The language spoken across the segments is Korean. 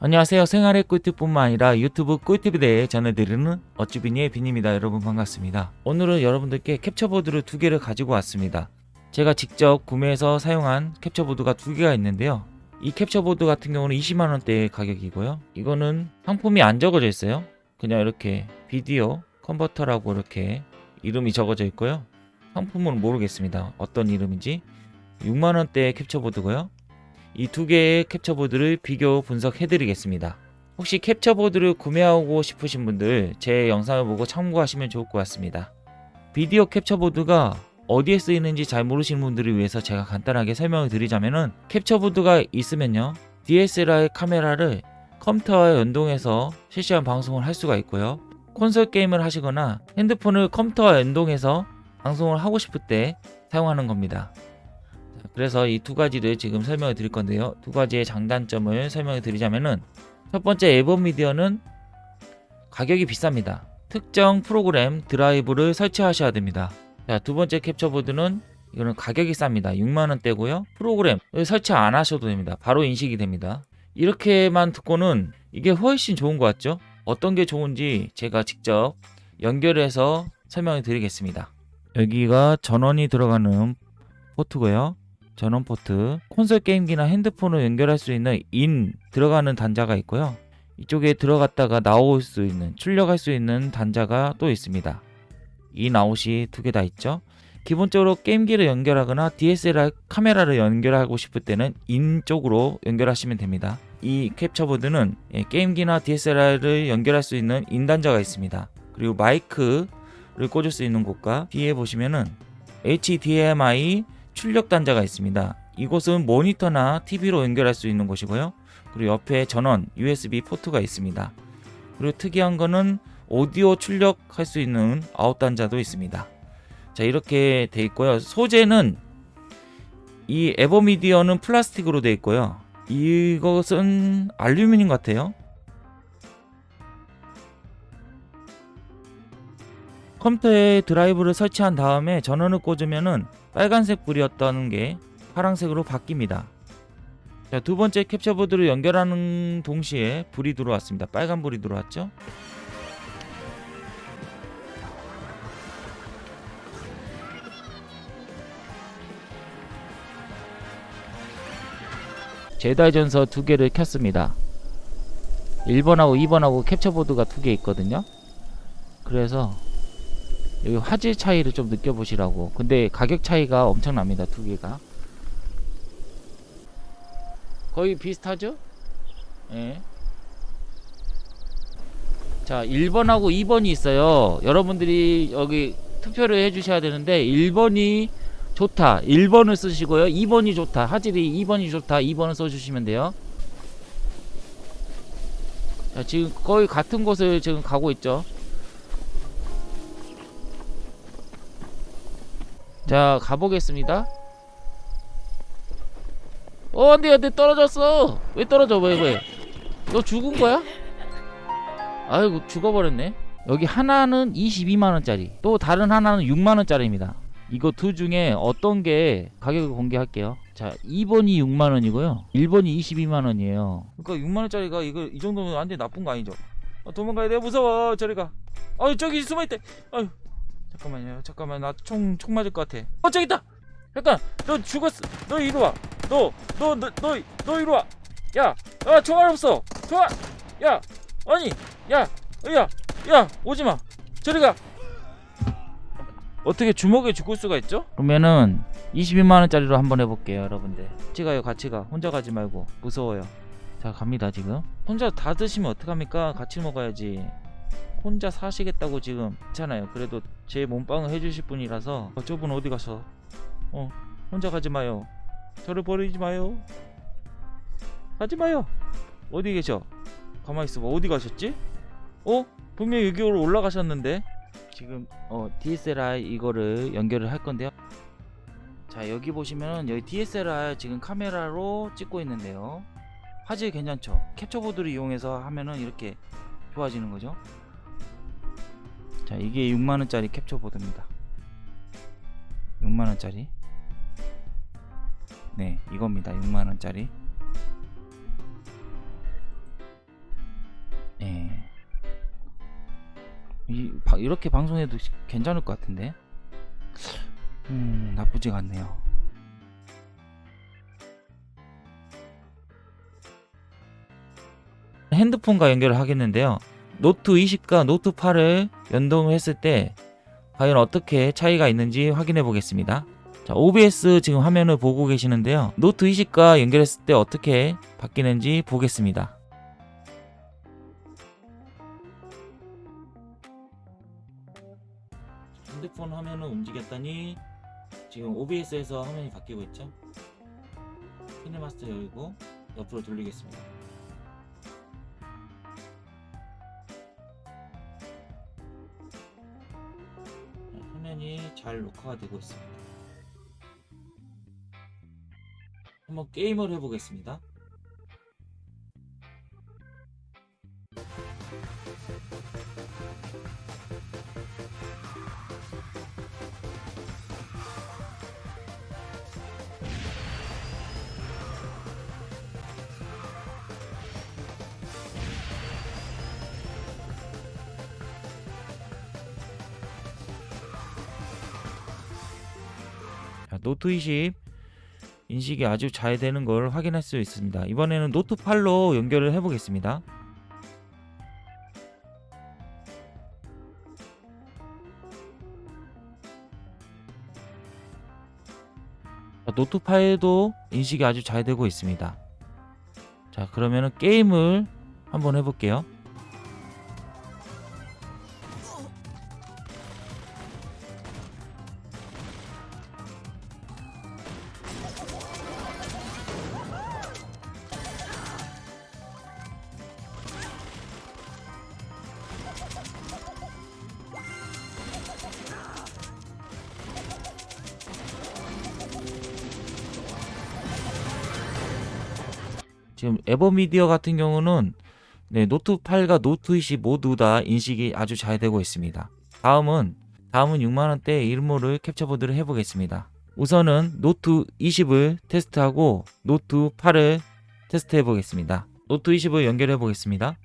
안녕하세요. 생활의 꿀팁뿐만 아니라 유튜브 꿀팁에 대해 전해드리는 어쭈비니의 빈입니다. 여러분 반갑습니다. 오늘은 여러분들께 캡처보드를 두 개를 가지고 왔습니다. 제가 직접 구매해서 사용한 캡처보드가 두 개가 있는데요. 이 캡처보드 같은 경우는 20만원대의 가격이고요. 이거는 상품이 안 적어져 있어요. 그냥 이렇게 비디오 컨버터라고 이렇게 이름이 적어져 있고요. 상품은 모르겠습니다. 어떤 이름인지 6만원대의 캡처보드고요. 이 두 개의 캡처보드를 비교 분석해 드리겠습니다. 혹시 캡처보드를 구매하고 싶으신 분들 제 영상을 보고 참고하시면 좋을 것 같습니다. 비디오 캡처보드가 어디에 쓰이는지 잘 모르시는 분들을 위해서 제가 간단하게 설명을 드리자면은 캡처보드가 있으면요 DSLR 카메라를 컴퓨터와 연동해서 실시간 방송을 할 수가 있고요 콘솔 게임을 하시거나 핸드폰을 컴퓨터와 연동해서 방송을 하고 싶을 때 사용하는 겁니다 그래서 이 두 가지를 지금 설명을 드릴 건데요 두 가지의 장단점을 설명을 드리자면은 첫 번째 앨범 미디어는 가격이 비쌉니다 특정 프로그램 드라이브를 설치하셔야 됩니다 자, 두 번째 캡처보드는 이거는 가격이 쌉니다. 6만원대고요. 프로그램 설치 안 하셔도 됩니다. 바로 인식이 됩니다. 이렇게만 듣고는 이게 훨씬 좋은 것 같죠? 어떤 게 좋은지 제가 직접 연결해서 설명을 드리겠습니다. 여기가 전원이 들어가는 포트고요. 전원 포트, 콘솔 게임기나 핸드폰을 연결할 수 있는 in 들어가는 단자가 있고요. 이쪽에 들어갔다가 나올 수 있는 출력할 수 있는 단자가 또 있습니다. 인 아웃이 두 개 다 있죠 기본적으로 게임기를 연결하거나 DSLR 카메라를 연결하고 싶을 때는 in 쪽으로 연결하시면 됩니다 이 캡처보드는 예, 게임기나 DSLR을 연결할 수 있는 in 단자가 있습니다 그리고 마이크를 꽂을 수 있는 곳과 뒤에 보시면은 HDMI 출력 단자가 있습니다 이곳은 모니터나 TV로 연결할 수 있는 곳이고요 그리고 옆에 전원 USB 포트가 있습니다 그리고 특이한 거는 오디오 출력할 수 있는 아웃 단자도 있습니다. 자 이렇게 돼 있고요. 소재는 이 에버미디어는 플라스틱으로 돼 있고요. 이것은 알루미늄 같아요. 컴퓨터에 드라이브를 설치한 다음에 전원을 꽂으면은 빨간색 불이었던 게 파란색으로 바뀝니다. 자, 두 번째 캡처 보드를 연결하는 동시에 불이 들어왔습니다. 빨간 불이 들어왔죠? 제다이 전서 두 개를 켰습니다 1번하고 2번하고 캡처 보드가 두 개 있거든요 그래서 여기 화질 차이를 좀 느껴보시라고. 근데 가격 차이가 엄청납니다 두 개가. 거의 비슷하죠? 예. 자 1번하고 2번이 있어요. 여러분들이 여기 투표를 해주셔야 되는데 1번이 좋다. 1번을 쓰시고요. 2번이 좋다. 화질이 2번이 좋다. 2번을 써주시면 돼요. 자 지금 거의 같은 곳을 지금 가고 있죠 자 가보겠습니다. 어 안돼 안돼 떨어졌어. 왜 떨어져? 왜왜너 죽은 거야? 아이고 죽어버렸네. 여기 하나는 22만원짜리 또 다른 하나는 6만원짜리입니다. 이거 둘 중에 어떤 게 가격을 공개할게요. 자 2번이 6만원이고요. 1번이 22만원이에요. 그러니까 6만원짜리가 이거 이 정도면 완전 나쁜 거 아니죠? 아, 도망가야 돼. 무서워. 저리가. 아유 저기 숨어있대. 아유 잠깐만요. 잠깐만 나총총 맞을 것 같아. 어 저기 있다! 잠깐! 너 죽었어. 너 이리 와너 너 너 너 너 이리 와야 아, 총알 없어. 총알! 야 아니 야야 야 오지마. 저리가. 어떻게 주먹에 죽을 수가 있죠? 그러면은 22만원짜리로 한번 해볼게요 여러분들. 같이 가요 같이 가. 혼자 가지 말고. 무서워요. 자 갑니다 지금. 혼자 다 드시면 어떡합니까? 같이 먹어야지 혼자 사시겠다고 지금 괜찮아요. 그래도 제 몸빵을 해주실 분이라서 어, 저분 어디 가서? 어 혼자 가지 마요. 저를 버리지 마요. 가지 마요. 어디 계셔? 가만히 있어봐. 어디 가셨지? 어? 분명히 여기로 올라가셨는데? 지금 어, DSLR 이거를 연결을 할 건데요. 자 여기 보시면 여기 DSLR 지금 카메라로 찍고 있는데요. 화질 괜찮죠? 캡처보드를 이용해서 하면은 이렇게 좋아지는 거죠 자 이게 6만원짜리 캡처보드입니다. 6만원짜리. 네 이겁니다. 6만원짜리. 네. 예. 이렇게 방송해도 괜찮을 것 같은데? 음 나쁘지 않네요. 핸드폰과 연결을 하겠는데요. 노트 20과 노트 8을 연동을 했을 때 과연 어떻게 차이가 있는지 확인해 보겠습니다 자, OBS 지금 화면을 보고 계시는데요 노트 20과 연결했을 때 어떻게 바뀌는지 보겠습니다 핸드폰 화면을 움직였더니 지금 OBS에서 화면이 바뀌고 있죠. 키네마스터 열고 옆으로 돌리겠습니다. 화면이 잘 녹화가 되고 있습니다. 한번 게임을 해보겠습니다. 노트 20 인식이 아주 잘 되는 걸 확인할 수 있습니다. 이번에는 노트 8로 연결을 해보겠습니다. 자, 노트 8도 인식이 아주 잘 되고 있습니다. 자, 그러면은 게임을 한번 해볼게요. 지금 에버미디어 같은 경우는 네, 노트 8과 노트 20 모두 다 인식이 아주 잘 되고 있습니다. 다음은 다음은 6만원대 이름 모를 캡처보드를 해보겠습니다. 우선은 노트 20을 테스트하고 노트 8을 테스트해 보겠습니다. 노트 20을 연결해 보겠습니다.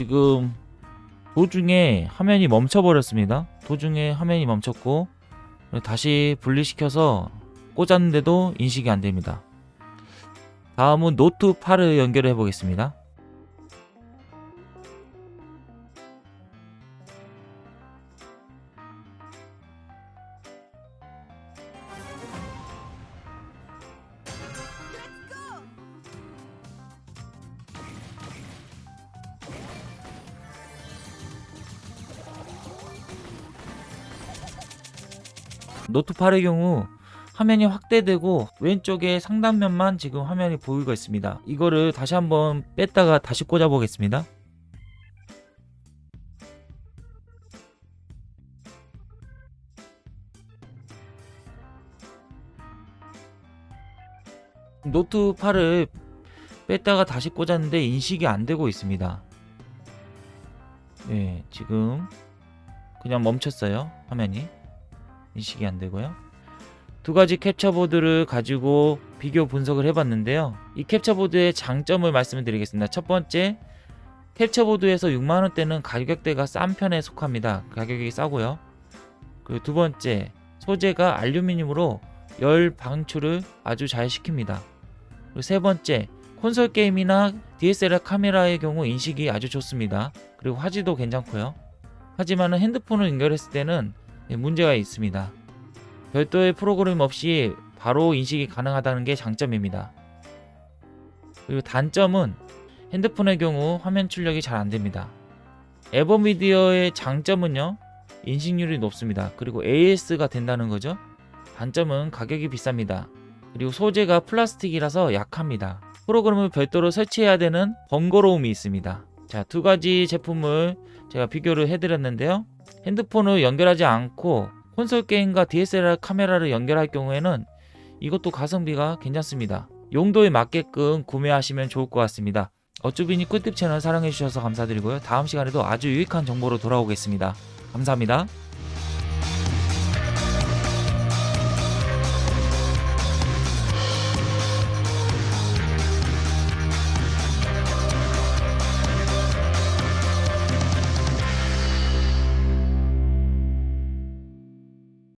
지금 도중에 화면이 멈춰 버렸습니다. 도중에 화면이 멈췄고 다시 분리시켜서 꽂았는데도 인식이 안 됩니다. 다음은 노트 8을 연결해 보겠습니다. 노트 8의 경우 화면이 확대되고 왼쪽에 상단면만 지금 화면이 보이고 있습니다. 이거를 다시 한번 뺐다가 다시 꽂아 보겠습니다. 노트 8을 뺐다가 다시 꽂았는데 인식이 안 되고 있습니다. 네, 지금 그냥 멈췄어요. 화면이. 인식이 안 되고요. 두 가지 캡처보드를 가지고 비교 분석을 해봤는데요. 이 캡처보드의 장점을 말씀을 드리겠습니다. 첫 번째, 캡처보드에서 6만원대는 가격대가 싼 편에 속합니다. 가격이 싸고요. 그리고 두 번째, 소재가 알루미늄으로 열 방출을 아주 잘 시킵니다. 그리고 세 번째, 콘솔 게임이나 DSLR 카메라의 경우 인식이 아주 좋습니다. 그리고 화질도 괜찮고요. 하지만 핸드폰을 연결했을 때는 예, 문제가 있습니다. 별도의 프로그램 없이 바로 인식이 가능하다는 게 장점입니다. 그리고 단점은 핸드폰의 경우 화면 출력이 잘 안됩니다. 에버미디어의 장점은요 인식률이 높습니다. 그리고 AS가 된다는 거죠. 단점은 가격이 비쌉니다. 그리고 소재가 플라스틱이라서 약합니다. 프로그램을 별도로 설치해야 되는 번거로움이 있습니다. 자, 두 가지 제품을 제가 비교를 해드렸는데요. 핸드폰을 연결하지 않고 콘솔 게임과 DSLR 카메라를 연결할 경우에는 이것도 가성비가 괜찮습니다. 용도에 맞게끔 구매하시면 좋을 것 같습니다. 어쭈비니 꿀팁 채널 사랑해주셔서 감사드리고요. 다음 시간에도 아주 유익한 정보로 돌아오겠습니다. 감사합니다.